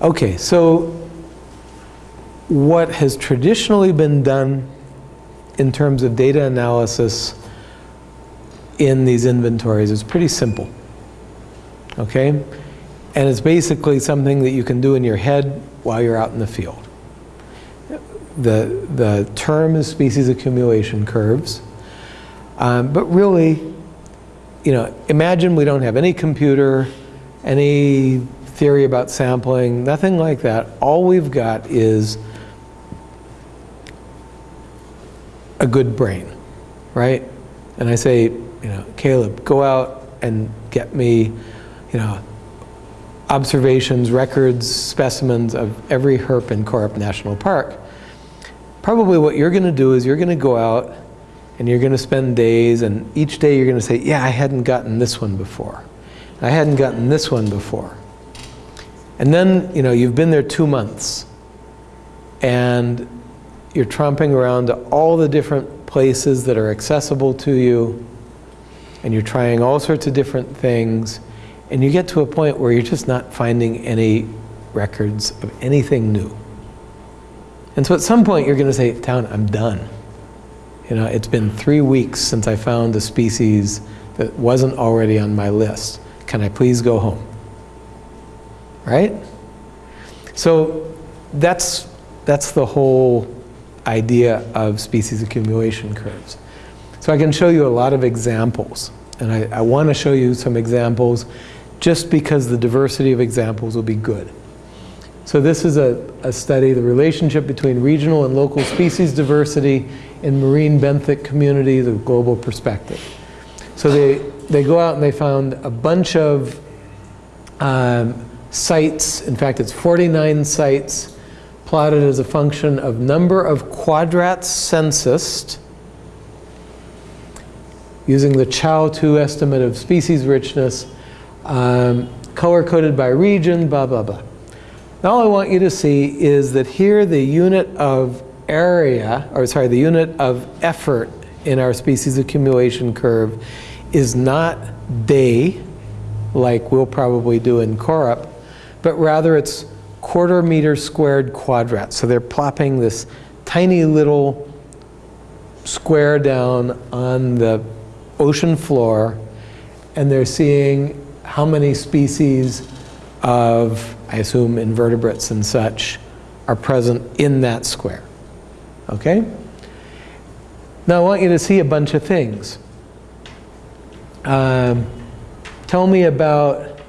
Okay, so what has traditionally been done in terms of data analysis in these inventories is pretty simple. Okay? And it's basically something that you can do in your head while you're out in the field. The, the term is species accumulation curves. Um, but really, you know, imagine we don't have any computer, any theory about sampling, nothing like that. All we've got is a good brain, right? And I say, you know, Caleb, go out and get me, you know, observations, records, specimens of every herp in Korup National Park. Probably what you're going to do is you're going to go out and you're going to spend days and each day you're going to say, yeah, I hadn't gotten this one before. I hadn't gotten this one before. And then, you know, you've been there two months and you're tromping around to all the different places that are accessible to you and you're trying all sorts of different things and you get to a point where you're just not finding any records of anything new. And so at some point you're going to say, Town, I'm done. You know, it's been three weeks since I found a species that wasn't already on my list. Can I please go home? Right? So that's, that's the whole idea of species accumulation curves. So I can show you a lot of examples. And I, I want to show you some examples just because the diversity of examples will be good. So this is a, a study, the relationship between regional and local species diversity in marine benthic communities of global perspective. So they, they go out and they found a bunch of um, sites, in fact it's 49 sites, plotted as a function of number of quadrats censused using the Chao-2 estimate of species richness, um, color-coded by region, blah, blah, blah. Now all I want you to see is that here the unit of area, or sorry, the unit of effort in our species accumulation curve is not day, like we'll probably do in Korup, but rather it's quarter meter squared quadrat. So they're plopping this tiny little square down on the ocean floor and they're seeing how many species of, I assume, invertebrates and such are present in that square. Okay? Now I want you to see a bunch of things. Um, tell me about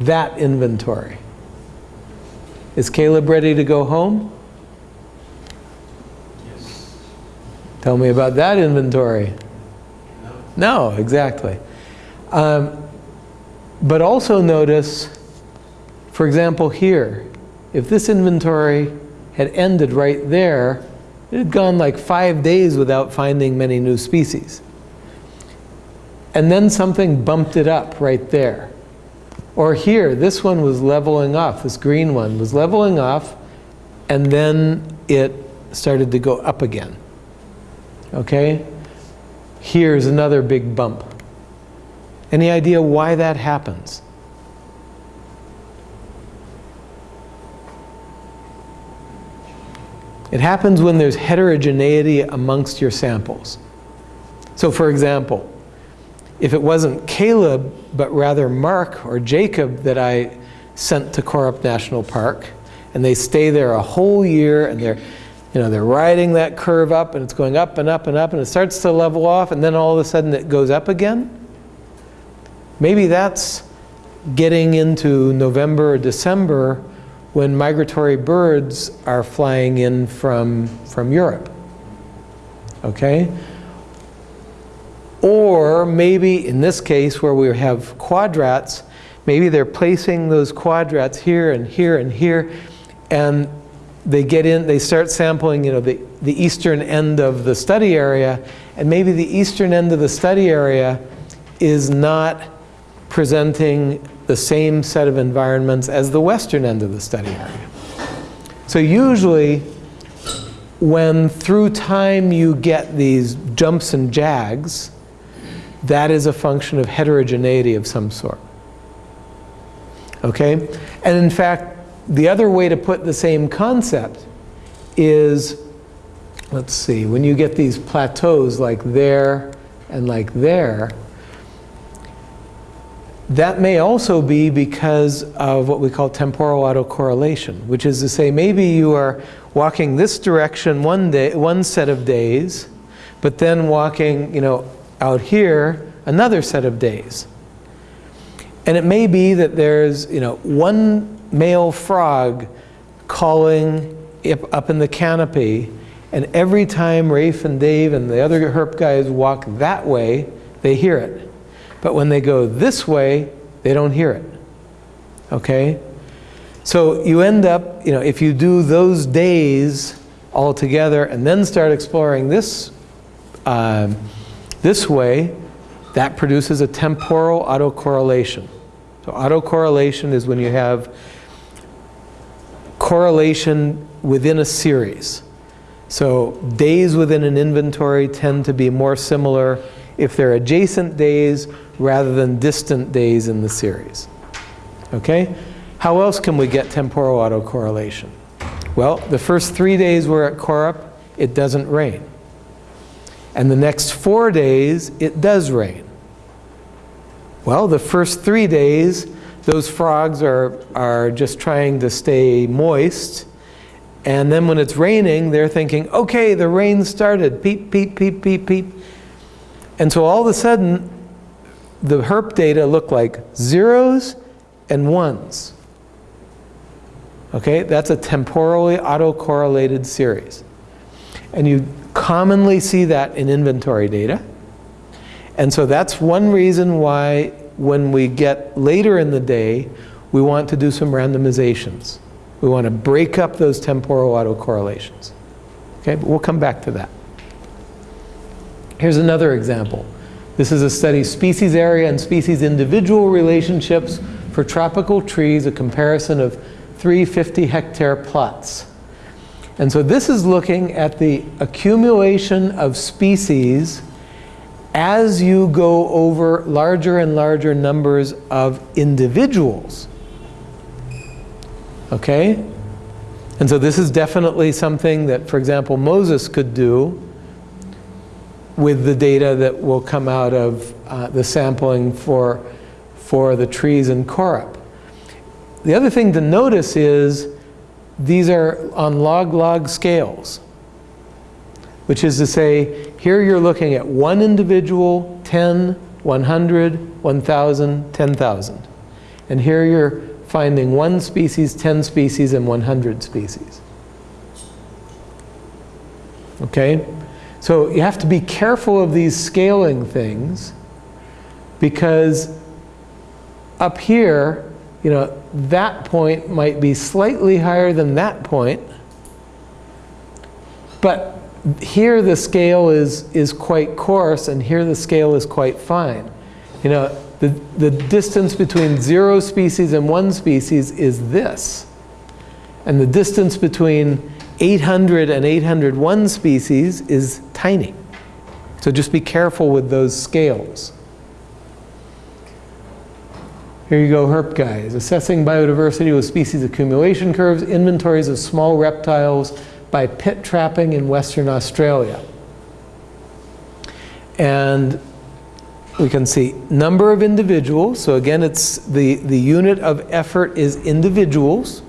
that inventory. Is Caleb ready to go home? Yes. Tell me about that inventory. No, no exactly. Um, but also notice, for example, here, if this inventory had ended right there, it had gone like five days without finding many new species. And then something bumped it up right there. Or here, this one was leveling off, this green one was leveling off, and then it started to go up again. Okay? Here's another big bump. Any idea why that happens? It happens when there's heterogeneity amongst your samples. So for example, if it wasn't Caleb, but rather Mark or Jacob that I sent to Korup National Park, and they stay there a whole year and they're, you know, they're riding that curve up and it's going up and up and up and it starts to level off and then all of a sudden it goes up again. Maybe that's getting into November or December when migratory birds are flying in from, from Europe. Okay? Or maybe in this case where we have quadrats, maybe they're placing those quadrats here and here and here and they get in, they start sampling, you know, the, the eastern end of the study area and maybe the eastern end of the study area is not presenting the same set of environments as the western end of the study area. So usually when through time you get these jumps and jags, that is a function of heterogeneity of some sort. Okay? And in fact, the other way to put the same concept is, let's see, when you get these plateaus like there and like there, that may also be because of what we call temporal autocorrelation, which is to say maybe you are walking this direction one day, one set of days, but then walking, you know, out here another set of days. And it may be that there's, you know, one male frog calling up in the canopy, and every time Rafe and Dave and the other herp guys walk that way, they hear it. But when they go this way, they don't hear it. Okay? So you end up, you know, if you do those days all together and then start exploring this, um, this way, that produces a temporal autocorrelation. So autocorrelation is when you have correlation within a series. So days within an inventory tend to be more similar if they're adjacent days rather than distant days in the series. Okay? How else can we get temporal autocorrelation? Well, the first three days we're at Korup, it doesn't rain. And the next four days, it does rain. Well, the first three days, those frogs are, are just trying to stay moist. And then when it's raining, they're thinking, okay, the rain started, peep, peep, peep, peep, peep. And so all of a sudden, the herp data look like zeros and ones. Okay, that's a temporally autocorrelated series. And you commonly see that in inventory data. And so that's one reason why when we get later in the day, we want to do some randomizations. We want to break up those temporal autocorrelations. Okay, but we'll come back to that. Here's another example. This is a study species area and species individual relationships for tropical trees, a comparison of 350 hectare plots. And so this is looking at the accumulation of species as you go over larger and larger numbers of individuals. Okay? And so this is definitely something that, for example, Moses could do with the data that will come out of uh, the sampling for, for the trees in Korup. The other thing to notice is these are on log-log scales, which is to say, here you're looking at one individual, 10, 100, 1,000, 10,000. And here you're finding one species, 10 species, and 100 species. Okay? So you have to be careful of these scaling things because up here, you know, that point might be slightly higher than that point, but here the scale is, is quite coarse and here the scale is quite fine. You know, the, the distance between zero species and one species is this. And the distance between 800 and 801 species is tiny. So just be careful with those scales. Here you go, herp guys. Assessing biodiversity with species accumulation curves, inventories of small reptiles by pit trapping in Western Australia. And we can see number of individuals. So again, it's the, the unit of effort is individuals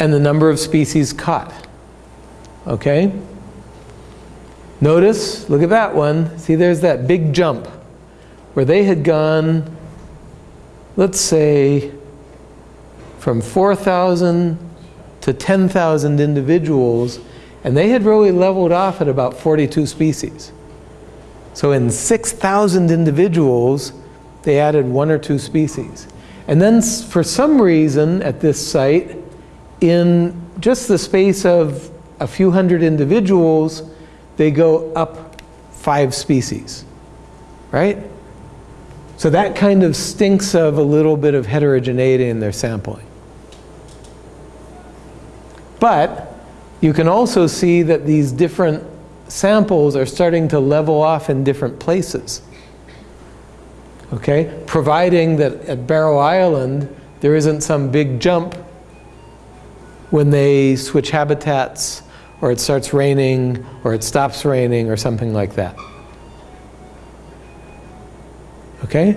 and the number of species caught. Okay? Notice, look at that one. See, there's that big jump where they had gone, let's say, from 4,000 to 10,000 individuals, and they had really leveled off at about 42 species. So in 6,000 individuals, they added one or two species. And then for some reason at this site, in just the space of a few hundred individuals, they go up five species, right? So that kind of stinks of a little bit of heterogeneity in their sampling. But you can also see that these different samples are starting to level off in different places. Okay, providing that at Barrow Island there isn't some big jump when they switch habitats or it starts raining or it stops raining or something like that. Okay?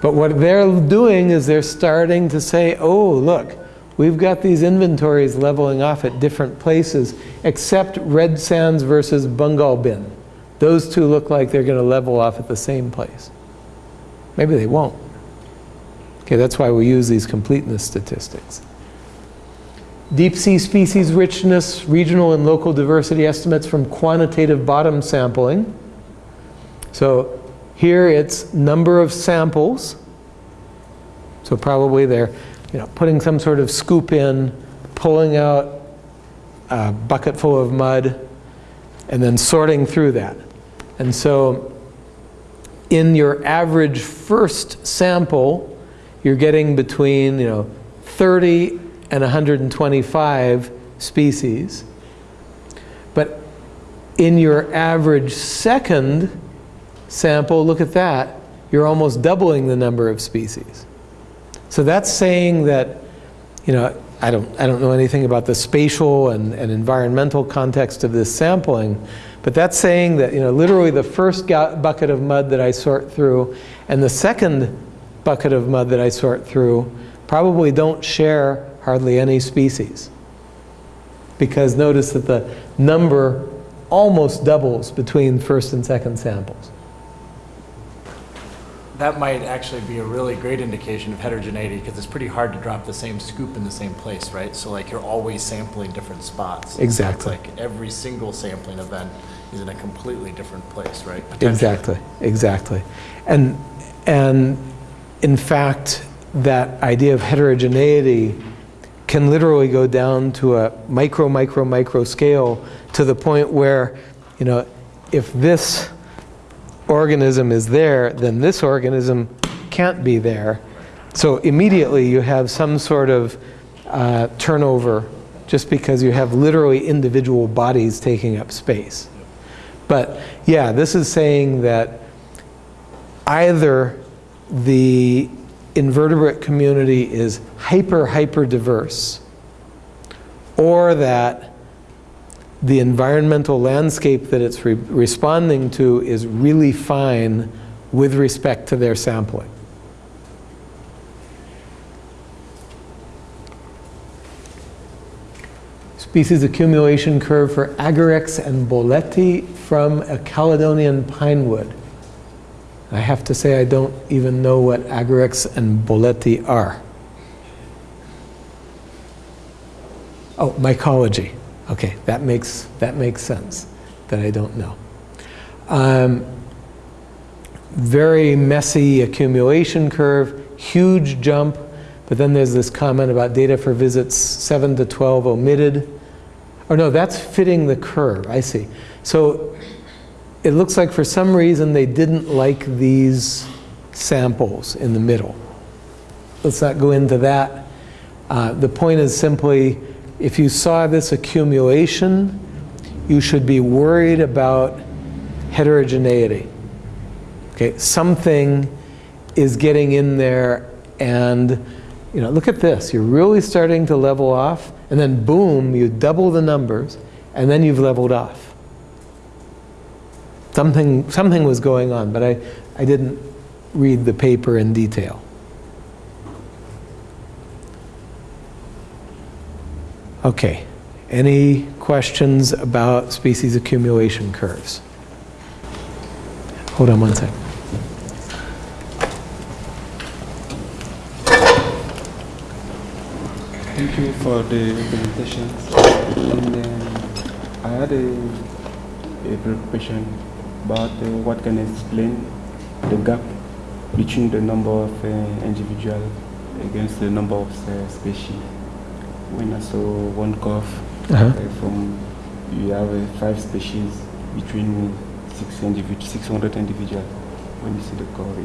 But what they're doing is they're starting to say, oh, look, we've got these inventories leveling off at different places, except Red Sands versus Bungalbin. Those two look like they're going to level off at the same place. Maybe they won't. Okay, that's why we use these completeness statistics. Deep sea species richness, regional and local diversity estimates from quantitative bottom sampling. So here it's number of samples. So probably they're you know, putting some sort of scoop in, pulling out a bucket full of mud, and then sorting through that. And so in your average first sample, you're getting between you know, 30 and 125 species. But in your average second sample, look at that, you're almost doubling the number of species. So that's saying that, you know, I don't, I don't know anything about the spatial and, and environmental context of this sampling, but that's saying that, you know, literally the first bucket of mud that I sort through and the second bucket of mud that I sort through probably don't share hardly any species. Because notice that the number almost doubles between first and second samples that might actually be a really great indication of heterogeneity because it's pretty hard to drop the same scoop in the same place, right? So like you're always sampling different spots. Exactly. Like every single sampling event is in a completely different place, right? Exactly, exactly. And, and in fact, that idea of heterogeneity can literally go down to a micro, micro, micro scale to the point where, you know, if this organism is there, then this organism can't be there. So immediately you have some sort of uh, turnover just because you have literally individual bodies taking up space. But yeah, this is saying that either the invertebrate community is hyper, hyper diverse, or that the environmental landscape that it's re responding to is really fine with respect to their sampling. Species accumulation curve for Agarics and Boleti from a Caledonian pinewood. I have to say I don't even know what Agarics and Boleti are. Oh, mycology. Okay, that makes, that makes sense that I don't know. Um, very messy accumulation curve, huge jump, but then there's this comment about data for visits 7 to 12 omitted. Or no, that's fitting the curve, I see. So it looks like for some reason they didn't like these samples in the middle. Let's not go into that. Uh, the point is simply if you saw this accumulation, you should be worried about heterogeneity. Okay, something is getting in there and you know, look at this, you're really starting to level off and then boom, you double the numbers and then you've leveled off. Something, something was going on, but I, I didn't read the paper in detail. Okay, any questions about species accumulation curves? Hold on one second. Thank you for the presentation. And I had a, a question about uh, what can explain the gap between the number of uh, individuals against the number of uh, species when I saw one curve uh -huh. uh, from you have uh, five species between six individu 600 individuals when you see the curve